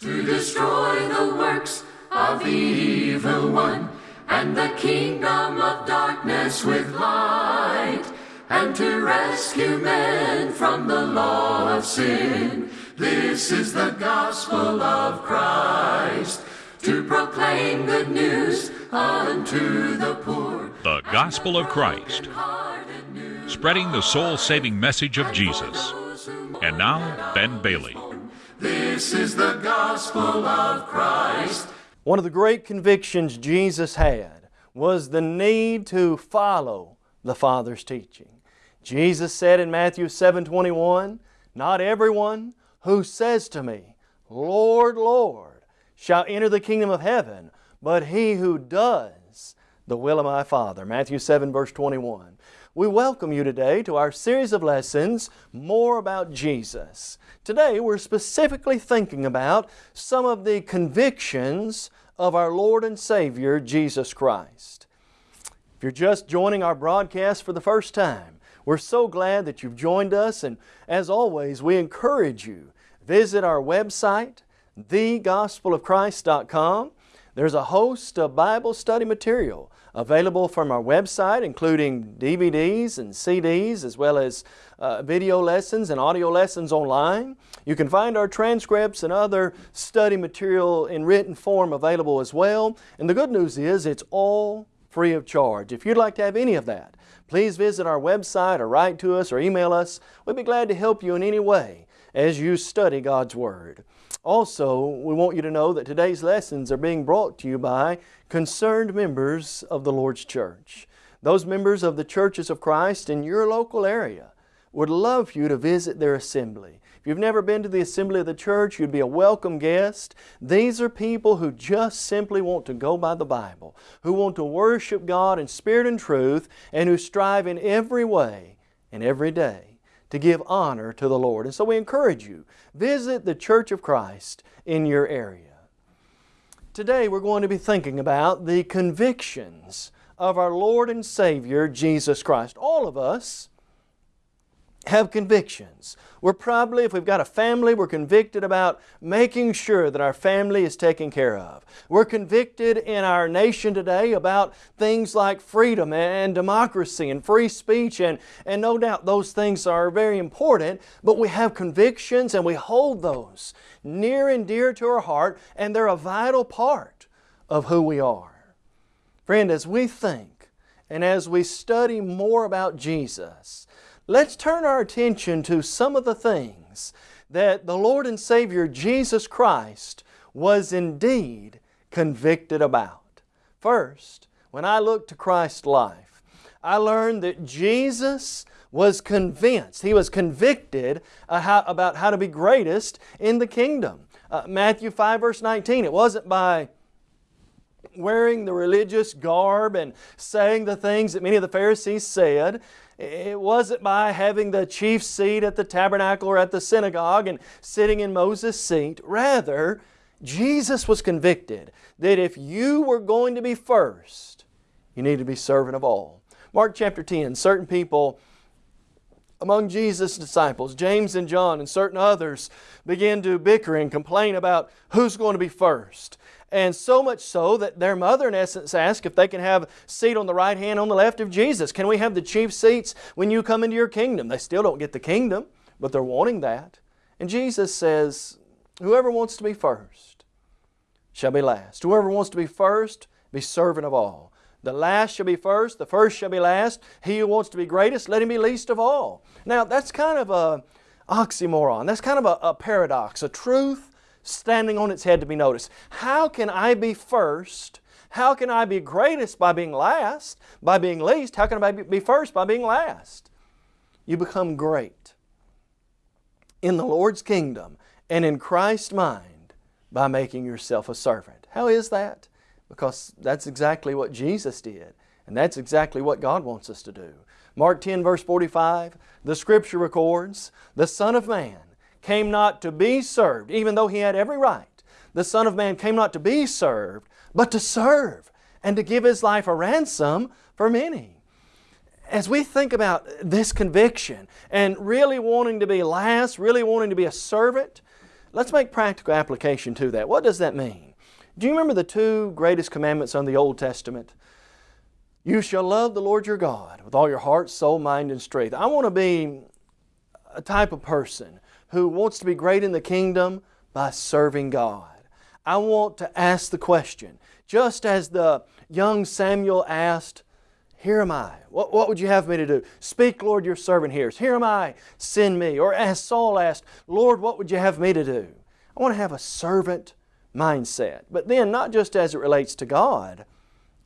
to destroy the works of the evil one and the kingdom of darkness with light and to rescue men from the law of sin. This is the gospel of Christ to proclaim good news unto the poor. The Gospel of Christ, spreading the soul saving message of Jesus. And now, Ben Bailey. This is the gospel of Christ. One of the great convictions Jesus had was the need to follow the Father's teaching. Jesus said in Matthew 7:21, "Not everyone who says to me, Lord, Lord, shall enter the kingdom of heaven, but he who does the will of my Father." Matthew 7 verse 21. We welcome you today to our series of lessons, More About Jesus. Today we're specifically thinking about some of the convictions of our Lord and Savior, Jesus Christ. If you're just joining our broadcast for the first time, we're so glad that you've joined us and as always we encourage you visit our website thegospelofchrist.com. There's a host of Bible study material available from our website including DVDs and CDs as well as uh, video lessons and audio lessons online. You can find our transcripts and other study material in written form available as well. And the good news is it's all free of charge. If you'd like to have any of that, please visit our website or write to us or email us. We'd be glad to help you in any way as you study God's Word. Also, we want you to know that today's lessons are being brought to you by concerned members of the Lord's Church. Those members of the churches of Christ in your local area would love for you to visit their assembly. If you've never been to the assembly of the church, you'd be a welcome guest. These are people who just simply want to go by the Bible, who want to worship God in spirit and truth, and who strive in every way and every day to give honor to the Lord. And so we encourage you, visit the Church of Christ in your area. Today we're going to be thinking about the convictions of our Lord and Savior Jesus Christ. All of us have convictions. We're probably, if we've got a family, we're convicted about making sure that our family is taken care of. We're convicted in our nation today about things like freedom and democracy and free speech and, and no doubt those things are very important, but we have convictions and we hold those near and dear to our heart and they're a vital part of who we are. Friend, as we think and as we study more about Jesus, let's turn our attention to some of the things that the Lord and Savior Jesus Christ was indeed convicted about. First, when I look to Christ's life, I learned that Jesus was convinced, He was convicted about how to be greatest in the kingdom. Uh, Matthew 5 verse 19, it wasn't by wearing the religious garb and saying the things that many of the Pharisees said. It wasn't by having the chief seat at the tabernacle or at the synagogue and sitting in Moses' seat. Rather, Jesus was convicted that if you were going to be first, you need to be servant of all. Mark chapter 10, certain people among Jesus' disciples, James and John and certain others, began to bicker and complain about who's going to be first. And so much so that their mother, in essence, asked if they can have a seat on the right hand, on the left of Jesus. Can we have the chief seats when you come into your kingdom? They still don't get the kingdom, but they're wanting that. And Jesus says, Whoever wants to be first shall be last. Whoever wants to be first, be servant of all. The last shall be first, the first shall be last. He who wants to be greatest, let him be least of all. Now, that's kind of a oxymoron. That's kind of a, a paradox, a truth standing on its head to be noticed. How can I be first? How can I be greatest by being last? By being least? How can I be first by being last? You become great in the Lord's kingdom and in Christ's mind by making yourself a servant. How is that? Because that's exactly what Jesus did. And that's exactly what God wants us to do. Mark 10 verse 45, the Scripture records, the Son of Man came not to be served, even though He had every right. The Son of Man came not to be served, but to serve and to give His life a ransom for many. As we think about this conviction and really wanting to be last, really wanting to be a servant, Let's make practical application to that. What does that mean? Do you remember the two greatest commandments on the Old Testament? You shall love the Lord your God with all your heart, soul, mind, and strength. I want to be a type of person who wants to be great in the kingdom by serving God. I want to ask the question, just as the young Samuel asked, Here am I. What, what would you have me to do? Speak, Lord, your servant hears. Here am I. Send me. Or as Saul asked, Lord, what would you have me to do? I want to have a servant mindset. But then, not just as it relates to God,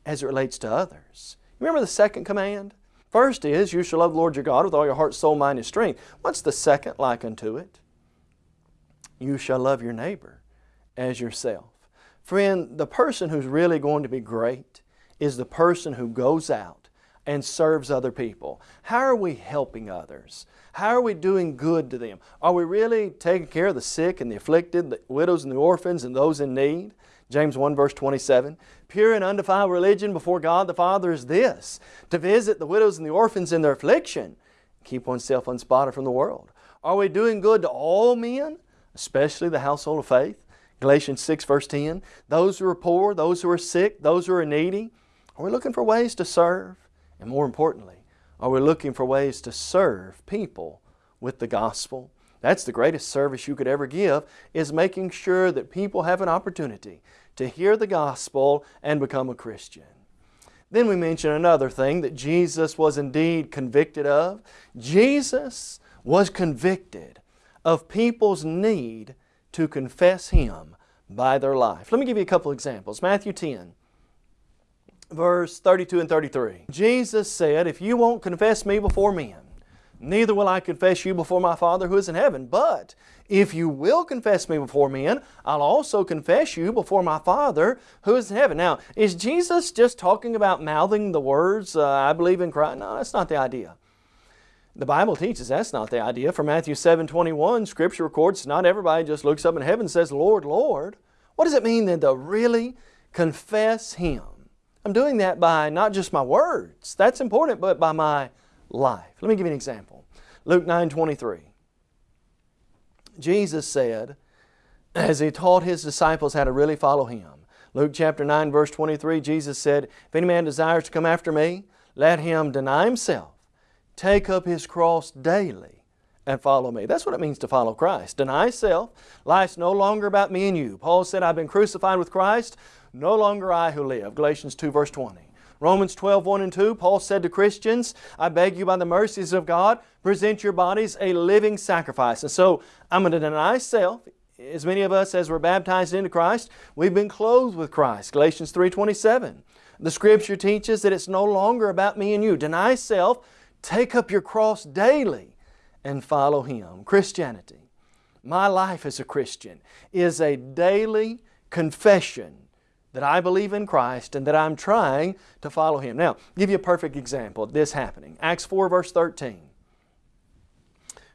as it relates to others. Remember the second command? First is, you shall love the Lord your God with all your heart, soul, mind, and strength. What's the second like unto it? You shall love your neighbor as yourself. Friend, the person who's really going to be great is the person who goes out and serves other people. How are we helping others? How are we doing good to them? Are we really taking care of the sick and the afflicted, the widows and the orphans and those in need? James 1 verse 27. Pure and undefiled religion before God the Father is this, to visit the widows and the orphans in their affliction, keep oneself unspotted from the world. Are we doing good to all men, especially the household of faith? Galatians 6 verse 10. Those who are poor, those who are sick, those who are needy. Are we looking for ways to serve? And more importantly, are we looking for ways to serve people with the gospel? That's the greatest service you could ever give, is making sure that people have an opportunity to hear the gospel and become a Christian. Then we mention another thing that Jesus was indeed convicted of. Jesus was convicted of people's need to confess Him by their life. Let me give you a couple examples. Matthew 10, verse 32 and 33. Jesus said, If you won't confess me before men, neither will I confess you before my Father who is in heaven. But if you will confess me before men, I'll also confess you before my Father who is in heaven. Now, is Jesus just talking about mouthing the words, uh, I believe in Christ? No, that's not the idea. The Bible teaches that's not the idea. For Matthew 7, 21, Scripture records not everybody just looks up in heaven and says, Lord, Lord. What does it mean then to really confess Him? I'm doing that by not just my words, that's important, but by my life. Let me give you an example. Luke 9 23. Jesus said, as He taught His disciples how to really follow Him, Luke chapter 9 verse 23, Jesus said, If any man desires to come after me, let him deny himself, take up his cross daily, and follow me. That's what it means to follow Christ. Deny self. Life's no longer about me and you. Paul said, I've been crucified with Christ. No longer I who live. Galatians 2 verse 20. Romans 12, 1 and 2, Paul said to Christians, I beg you by the mercies of God, present your bodies a living sacrifice. And so I'm going to deny self. As many of us as were baptized into Christ, we've been clothed with Christ. Galatians 3, 27. The Scripture teaches that it's no longer about me and you. Deny self, take up your cross daily, and follow Him. Christianity, my life as a Christian, is a daily confession that I believe in Christ and that I'm trying to follow Him. Now, give you a perfect example of this happening. Acts 4 verse 13.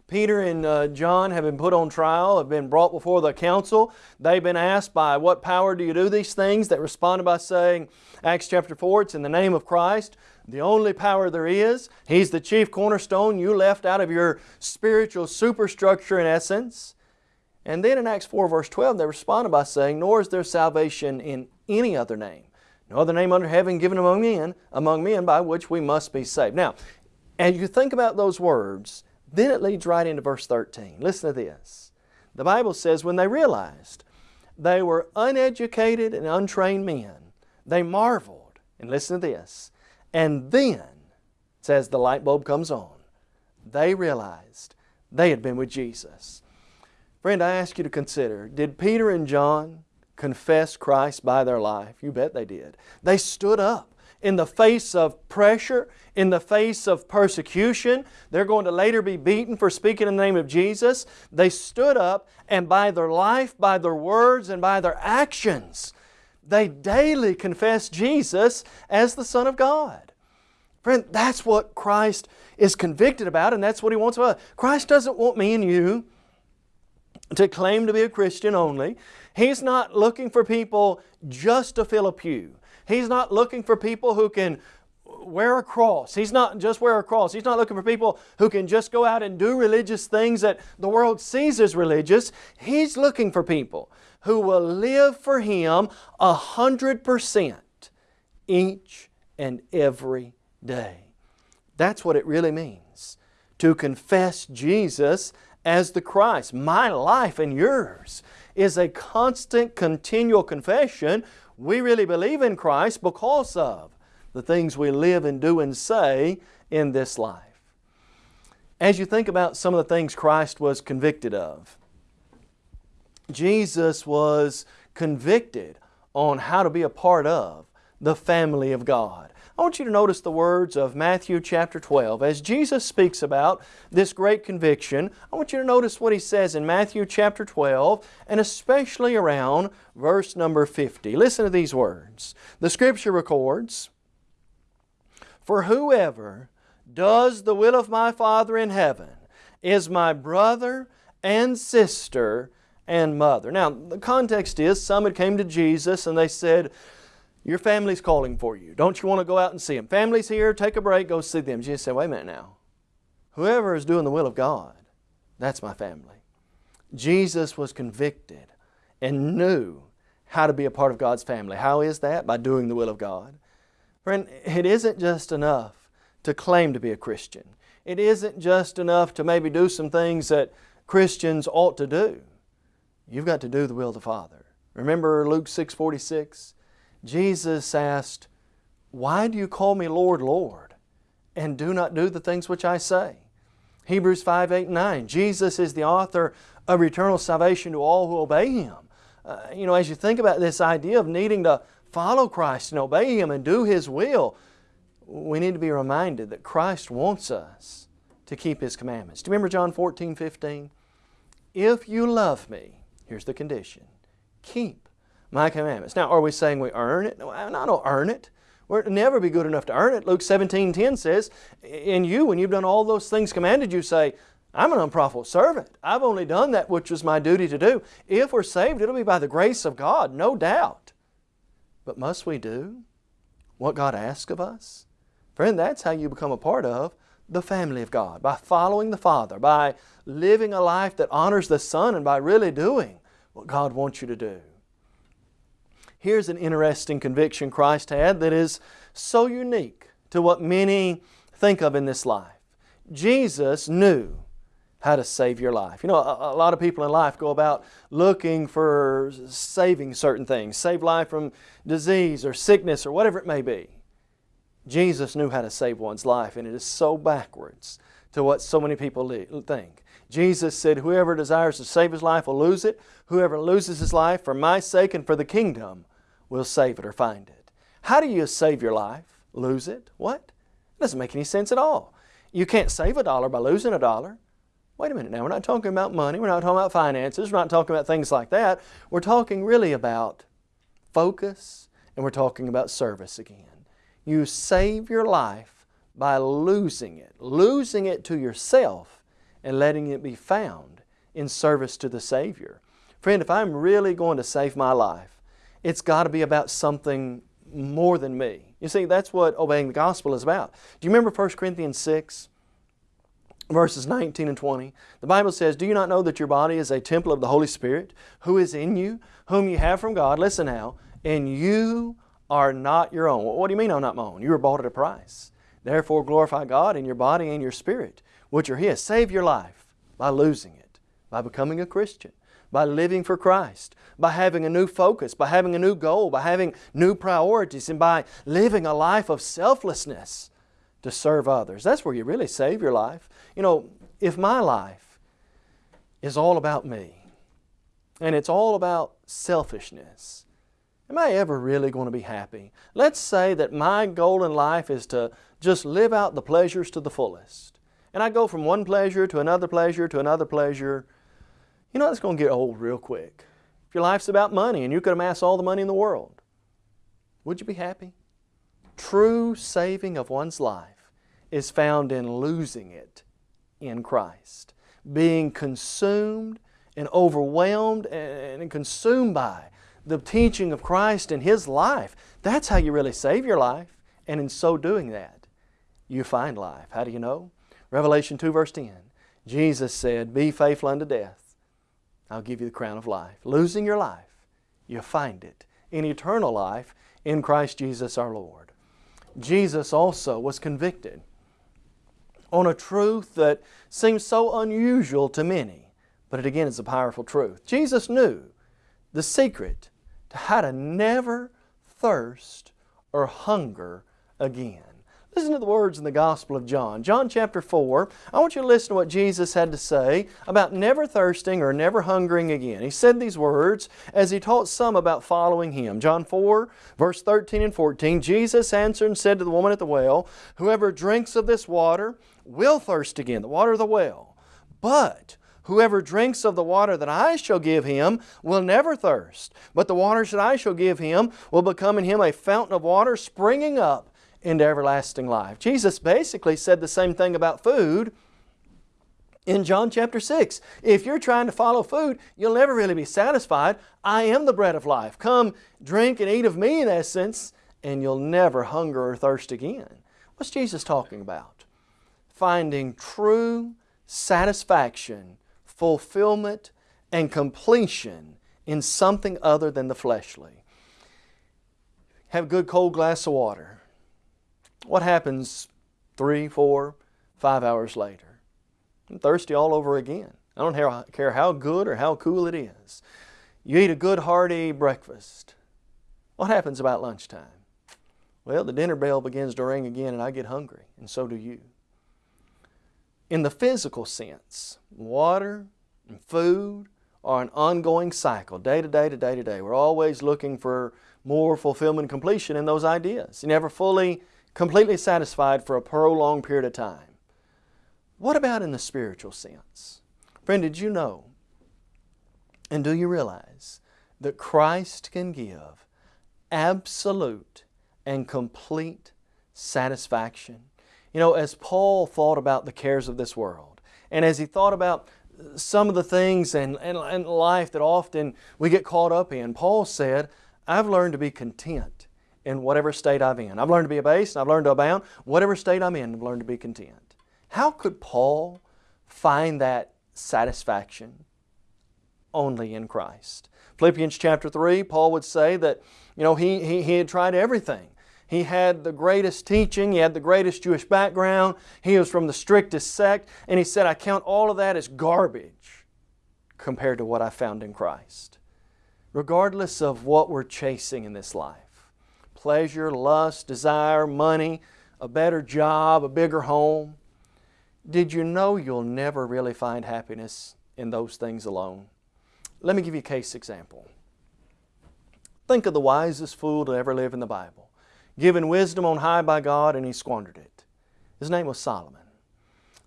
Peter and uh, John have been put on trial, have been brought before the council. They've been asked, by what power do you do these things? They responded by saying, Acts chapter 4, it's in the name of Christ, the only power there is. He's the chief cornerstone you left out of your spiritual superstructure in essence. And then in Acts 4 verse 12, they responded by saying, Nor is there salvation in any other name. No other name under heaven given among men, among men by which we must be saved. Now, as you think about those words, then it leads right into verse 13. Listen to this. The Bible says, when they realized they were uneducated and untrained men, they marveled. And listen to this. And then, says the light bulb comes on, they realized they had been with Jesus. Friend, I ask you to consider, did Peter and John confess Christ by their life? You bet they did. They stood up in the face of pressure, in the face of persecution. They're going to later be beaten for speaking in the name of Jesus. They stood up and by their life, by their words, and by their actions, they daily confess Jesus as the Son of God. Friend, that's what Christ is convicted about and that's what He wants of us. Christ doesn't want me and you to claim to be a Christian only. He's not looking for people just to fill a pew. He's not looking for people who can wear a cross. He's not just wear a cross. He's not looking for people who can just go out and do religious things that the world sees as religious. He's looking for people who will live for Him a hundred percent each and every day. That's what it really means to confess Jesus as the Christ. My life and yours is a constant, continual confession. We really believe in Christ because of the things we live and do and say in this life. As you think about some of the things Christ was convicted of, Jesus was convicted on how to be a part of the family of God. I want you to notice the words of Matthew chapter 12. As Jesus speaks about this great conviction, I want you to notice what He says in Matthew chapter 12 and especially around verse number 50. Listen to these words. The Scripture records, For whoever does the will of my Father in heaven is my brother and sister and mother. Now, the context is some had came to Jesus and they said, your family's calling for you. Don't you want to go out and see them? Family's here, take a break, go see them. Jesus said, wait a minute now. Whoever is doing the will of God, that's my family. Jesus was convicted and knew how to be a part of God's family. How is that? By doing the will of God. Friend, it isn't just enough to claim to be a Christian. It isn't just enough to maybe do some things that Christians ought to do. You've got to do the will of the Father. Remember Luke 6.46? Jesus asked, Why do you call me Lord, Lord, and do not do the things which I say? Hebrews 5, 8, 9. Jesus is the author of eternal salvation to all who obey Him. Uh, you know, as you think about this idea of needing to follow Christ and obey Him and do His will, we need to be reminded that Christ wants us to keep His commandments. Do you remember John 14, 15? If you love me, here's the condition, keep my commandments. Now, are we saying we earn it? No, I don't earn it. We'll never be good enough to earn it. Luke 17, 10 says, In you, when you've done all those things commanded, you say, I'm an unprofitable servant. I've only done that which was my duty to do. If we're saved, it'll be by the grace of God, no doubt. But must we do what God asks of us? Friend, that's how you become a part of the family of God, by following the Father, by living a life that honors the Son, and by really doing what God wants you to do. Here's an interesting conviction Christ had that is so unique to what many think of in this life. Jesus knew how to save your life. You know, a, a, lot of people in life go about looking for saving certain things, save life from disease or sickness or whatever it may be. Jesus knew how to save one's life, and it is so backwards to what so many people think. Jesus said, Whoever desires to save his life will lose it. Whoever loses his life for my sake and for the kingdom will save it or find it. How do you save your life? Lose it? What? It doesn't make any sense at all. You can't save a dollar by losing a dollar. Wait a minute now, we're not talking about money, we're not talking about finances, we're not talking about things like that. We're talking really about focus and we're talking about service again. You save your life by losing it, losing it to yourself and letting it be found in service to the Savior. Friend, if I'm really going to save my life, it's got to be about something more than me. You see, that's what obeying the gospel is about. Do you remember 1 Corinthians 6? Verses 19 and 20. The Bible says, Do you not know that your body is a temple of the Holy Spirit, who is in you, whom you have from God? Listen now, and you are not your own. What do you mean I'm not my own? You were bought at a price. Therefore glorify God in your body and your spirit, which are His. Save your life by losing it, by becoming a Christian by living for Christ, by having a new focus, by having a new goal, by having new priorities, and by living a life of selflessness to serve others. That's where you really save your life. You know, if my life is all about me, and it's all about selfishness, am I ever really going to be happy? Let's say that my goal in life is to just live out the pleasures to the fullest. And I go from one pleasure to another pleasure to another pleasure you know, that's going to get old real quick. If your life's about money and you could amass all the money in the world, would you be happy? True saving of one's life is found in losing it in Christ. Being consumed and overwhelmed and consumed by the teaching of Christ and His life. That's how you really save your life. And in so doing that, you find life. How do you know? Revelation 2 verse 10. Jesus said, Be faithful unto death. I'll give you the crown of life. Losing your life, you'll find it in eternal life in Christ Jesus our Lord. Jesus also was convicted on a truth that seems so unusual to many, but it again is a powerful truth. Jesus knew the secret to how to never thirst or hunger again. Listen to the words in the Gospel of John. John chapter 4, I want you to listen to what Jesus had to say about never thirsting or never hungering again. He said these words as He taught some about following Him. John 4, verse 13 and 14, Jesus answered and said to the woman at the well, Whoever drinks of this water will thirst again, the water of the well. But Whoever drinks of the water that I shall give him will never thirst, but the waters that I shall give him will become in him a fountain of water springing up into everlasting life. Jesus basically said the same thing about food in John chapter 6. If you're trying to follow food, you'll never really be satisfied. I am the bread of life. Come, drink and eat of me in essence, and you'll never hunger or thirst again. What's Jesus talking about? Finding true satisfaction fulfillment, and completion in something other than the fleshly. Have a good cold glass of water. What happens three, four, five hours later? I'm thirsty all over again. I don't care how good or how cool it is. You eat a good hearty breakfast. What happens about lunchtime? Well, the dinner bell begins to ring again and I get hungry, and so do you in the physical sense, water and food are an ongoing cycle, day to day to day to day. We're always looking for more fulfillment and completion in those ideas. You're never fully, completely satisfied for a prolonged period of time. What about in the spiritual sense? Friend, did you know and do you realize that Christ can give absolute and complete satisfaction you know, as Paul thought about the cares of this world, and as he thought about some of the things and, and, and life that often we get caught up in, Paul said, I've learned to be content in whatever state I'm in. I've learned to be abased and I've learned to abound. Whatever state I'm in, I've learned to be content. How could Paul find that satisfaction? Only in Christ. Philippians chapter 3, Paul would say that, you know, he, he, he had tried everything. He had the greatest teaching, he had the greatest Jewish background, he was from the strictest sect, and he said, I count all of that as garbage compared to what I found in Christ. Regardless of what we're chasing in this life pleasure, lust, desire, money, a better job, a bigger home did you know you'll never really find happiness in those things alone? Let me give you a case example. Think of the wisest fool to ever live in the Bible given wisdom on high by God, and he squandered it. His name was Solomon.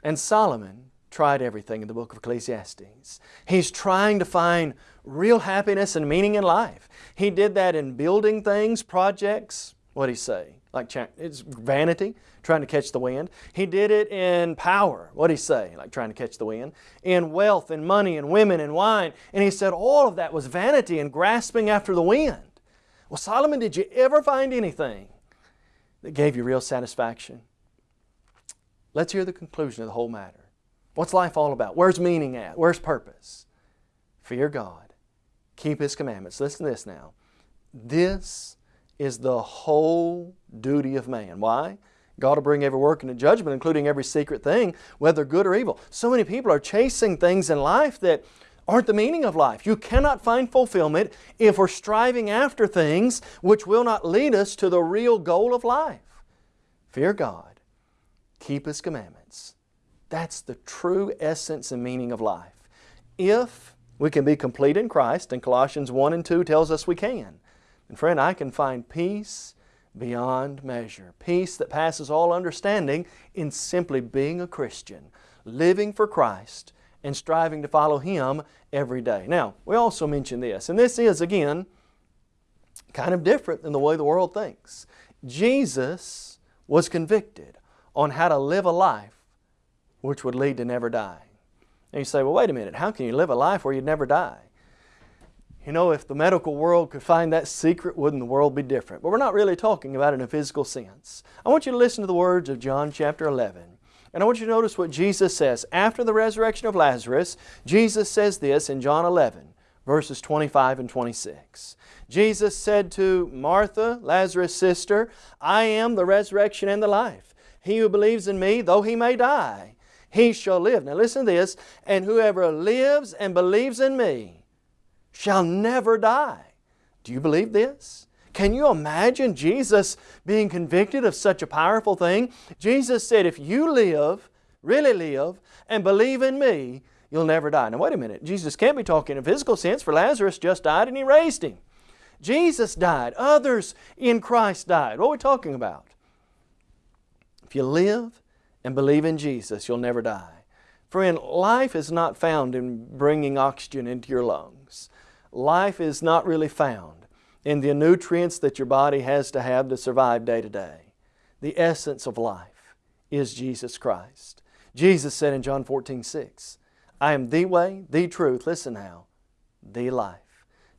And Solomon tried everything in the book of Ecclesiastes. He's trying to find real happiness and meaning in life. He did that in building things, projects. What did he say? Like it's vanity, trying to catch the wind. He did it in power. What did he say? Like trying to catch the wind. In wealth and money and women and wine. And he said all of that was vanity and grasping after the wind. Well, Solomon, did you ever find anything that gave you real satisfaction? Let's hear the conclusion of the whole matter. What's life all about? Where's meaning at? Where's purpose? Fear God. Keep His commandments. Listen to this now. This is the whole duty of man. Why? God will bring every work into judgment, including every secret thing, whether good or evil. So many people are chasing things in life that aren't the meaning of life. You cannot find fulfillment if we're striving after things which will not lead us to the real goal of life. Fear God. Keep His commandments. That's the true essence and meaning of life. If we can be complete in Christ, and Colossians 1 and 2 tells us we can, and friend, I can find peace beyond measure. Peace that passes all understanding in simply being a Christian, living for Christ, and striving to follow Him every day. Now, we also mention this, and this is, again, kind of different than the way the world thinks. Jesus was convicted on how to live a life which would lead to never die. And you say, well, wait a minute, how can you live a life where you'd never die? You know, if the medical world could find that secret, wouldn't the world be different? But we're not really talking about it in a physical sense. I want you to listen to the words of John chapter 11. And I want you to notice what Jesus says. After the resurrection of Lazarus, Jesus says this in John 11, verses 25 and 26. Jesus said to Martha, Lazarus' sister, I am the resurrection and the life. He who believes in me, though he may die, he shall live. Now listen to this. And whoever lives and believes in me shall never die. Do you believe this? Can you imagine Jesus being convicted of such a powerful thing? Jesus said, if you live, really live, and believe in me, you'll never die. Now wait a minute. Jesus can't be talking in a physical sense for Lazarus just died and He raised him. Jesus died. Others in Christ died. What are we talking about? If you live and believe in Jesus, you'll never die. Friend, life is not found in bringing oxygen into your lungs. Life is not really found in the nutrients that your body has to have to survive day to day. The essence of life is Jesus Christ. Jesus said in John 14, 6, I am the way, the truth, listen now, the life.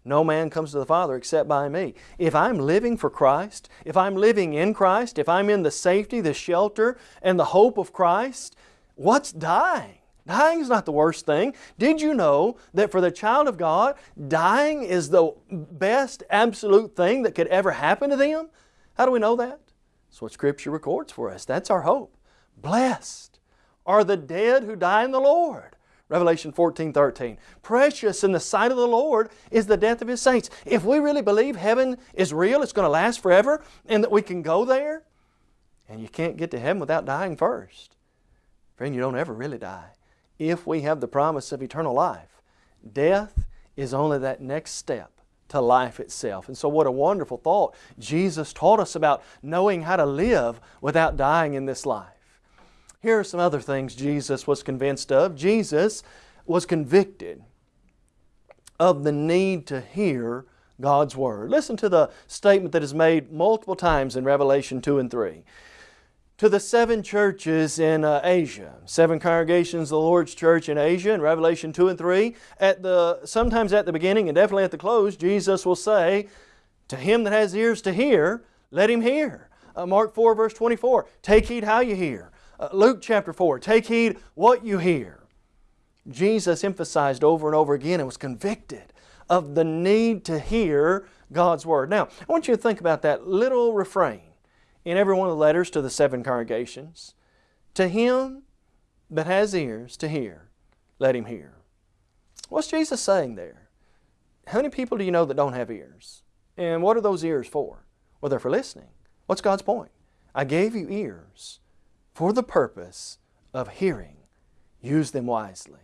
No man comes to the Father except by me. If I'm living for Christ, if I'm living in Christ, if I'm in the safety, the shelter, and the hope of Christ, what's dying? Dying is not the worst thing. Did you know that for the child of God, dying is the best absolute thing that could ever happen to them? How do we know that? That's what Scripture records for us. That's our hope. Blessed are the dead who die in the Lord. Revelation 14, 13. Precious in the sight of the Lord is the death of His saints. If we really believe heaven is real, it's going to last forever, and that we can go there, and you can't get to heaven without dying first. Friend, you don't ever really die. If we have the promise of eternal life, death is only that next step to life itself. And so what a wonderful thought. Jesus taught us about knowing how to live without dying in this life. Here are some other things Jesus was convinced of. Jesus was convicted of the need to hear God's Word. Listen to the statement that is made multiple times in Revelation 2 and 3. To the seven churches in uh, Asia, seven congregations of the Lord's church in Asia in Revelation 2 and 3, at the, sometimes at the beginning and definitely at the close, Jesus will say, To him that has ears to hear, let him hear. Uh, Mark 4 verse 24, Take heed how you hear. Uh, Luke chapter 4, take heed what you hear. Jesus emphasized over and over again and was convicted of the need to hear God's Word. Now, I want you to think about that little refrain in every one of the letters to the seven congregations. To him that has ears to hear, let him hear. What's Jesus saying there? How many people do you know that don't have ears? And what are those ears for? Well, they're for listening. What's God's point? I gave you ears for the purpose of hearing. Use them wisely.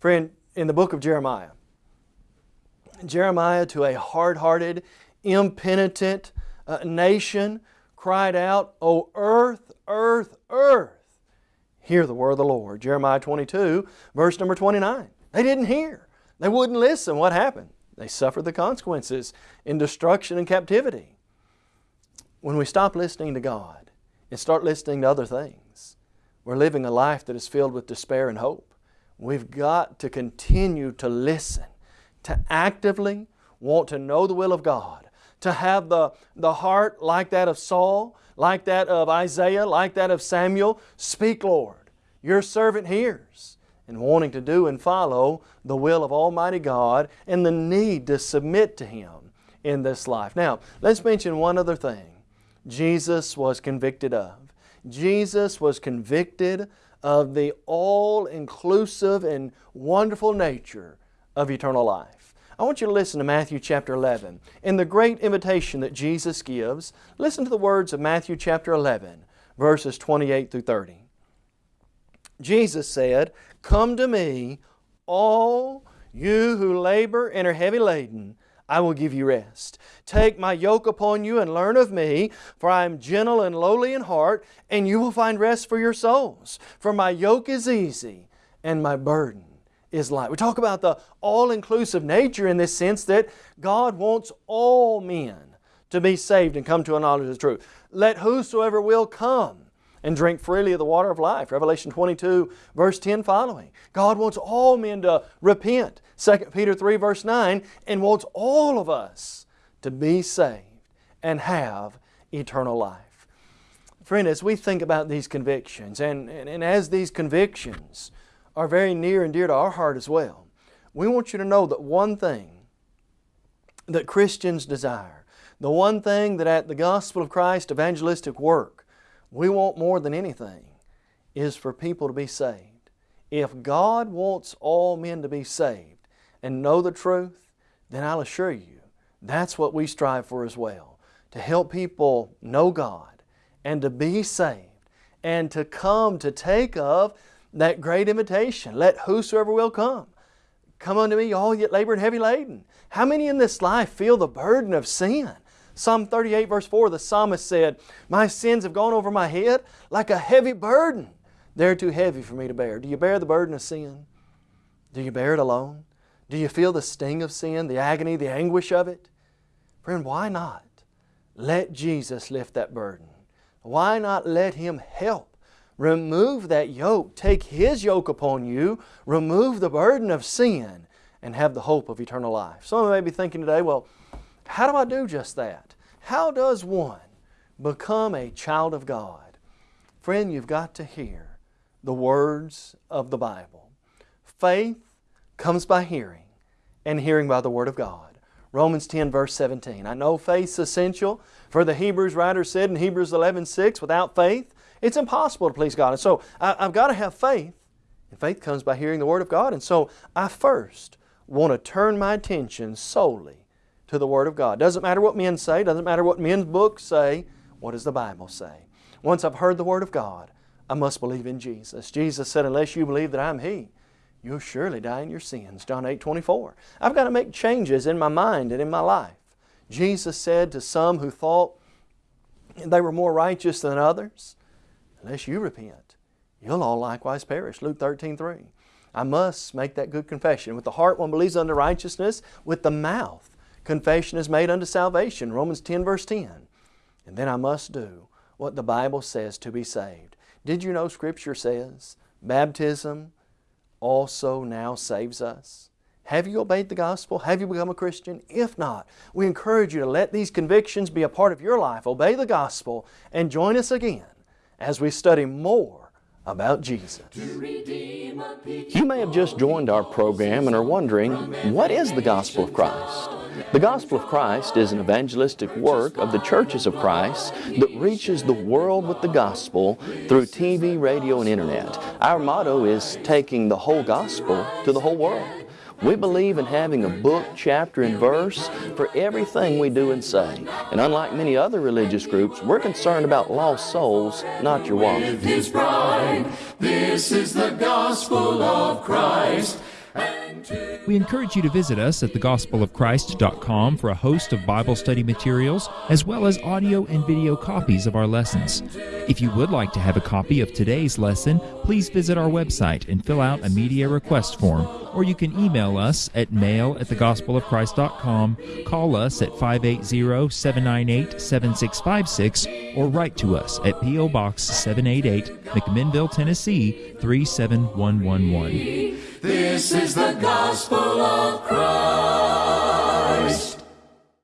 Friend, in the book of Jeremiah, Jeremiah to a hard-hearted, impenitent uh, nation cried out, O earth, earth, earth, hear the word of the Lord. Jeremiah 22, verse number 29. They didn't hear. They wouldn't listen. What happened? They suffered the consequences in destruction and captivity. When we stop listening to God, and start listening to other things. We're living a life that is filled with despair and hope. We've got to continue to listen, to actively want to know the will of God, to have the, the heart like that of Saul, like that of Isaiah, like that of Samuel. Speak, Lord. Your servant hears. And wanting to do and follow the will of Almighty God and the need to submit to Him in this life. Now, let's mention one other thing. Jesus was convicted of. Jesus was convicted of the all-inclusive and wonderful nature of eternal life. I want you to listen to Matthew chapter 11. In the great invitation that Jesus gives, listen to the words of Matthew chapter 11, verses 28 through 30. Jesus said, Come to me, all you who labor and are heavy laden, I will give you rest. Take my yoke upon you and learn of me, for I am gentle and lowly in heart, and you will find rest for your souls. For my yoke is easy and my burden is light. We talk about the all-inclusive nature in this sense that God wants all men to be saved and come to a knowledge of the truth. Let whosoever will come and drink freely of the water of life. Revelation 22, verse 10 following. God wants all men to repent. 2 Peter 3, verse 9, and wants all of us to be saved and have eternal life. Friend, as we think about these convictions, and, and, and as these convictions are very near and dear to our heart as well, we want you to know that one thing that Christians desire, the one thing that at the Gospel of Christ evangelistic work we want more than anything is for people to be saved. If God wants all men to be saved and know the truth, then I'll assure you that's what we strive for as well. To help people know God and to be saved and to come to take of that great invitation. Let whosoever will come. Come unto me, all yet labor and heavy laden. How many in this life feel the burden of sin? Psalm 38 verse 4, the psalmist said, My sins have gone over my head like a heavy burden. They're too heavy for me to bear. Do you bear the burden of sin? Do you bear it alone? Do you feel the sting of sin, the agony, the anguish of it? Friend, why not let Jesus lift that burden? Why not let Him help? Remove that yoke. Take His yoke upon you. Remove the burden of sin and have the hope of eternal life. Some of you may be thinking today, well, how do I do just that? How does one become a child of God? Friend, you've got to hear the words of the Bible. Faith comes by hearing, and hearing by the Word of God. Romans 10 verse 17. I know faith's essential. For the Hebrews writer said in Hebrews 11 6, without faith, it's impossible to please God. And so I, I've got to have faith. And faith comes by hearing the Word of God. And so I first want to turn my attention solely to the Word of God. Doesn't matter what men say, doesn't matter what men's books say. What does the Bible say? Once I've heard the Word of God, I must believe in Jesus. Jesus said, unless you believe that I'm He, you'll surely die in your sins. John 8, 24. I've got to make changes in my mind and in my life. Jesus said to some who thought they were more righteous than others, unless you repent, you'll all likewise perish. Luke 13, 3. I must make that good confession. With the heart one believes unto righteousness, with the mouth confession is made unto salvation. Romans 10 verse 10. And then I must do what the Bible says to be saved. Did you know Scripture says baptism, also now saves us? Have you obeyed the gospel? Have you become a Christian? If not, we encourage you to let these convictions be a part of your life. Obey the gospel and join us again as we study more about Jesus. You may have just joined our program and are wondering, what is the gospel of Christ? The Gospel of Christ is an evangelistic work of the churches of Christ that reaches the world with the gospel through TV, radio, and internet. Our motto is taking the whole gospel to the whole world. We believe in having a book, chapter, and verse for everything we do and say. And unlike many other religious groups, we're concerned about lost souls, not your wallet. This is the gospel of Christ. We encourage you to visit us at thegospelofchrist.com for a host of Bible study materials, as well as audio and video copies of our lessons. If you would like to have a copy of today's lesson, please visit our website and fill out a media request form, or you can email us at mail at thegospelofchrist.com, call us at 580-798-7656, or write to us at P.O. Box 788, McMinnville, Tennessee 37111. This is the gospel of Christ.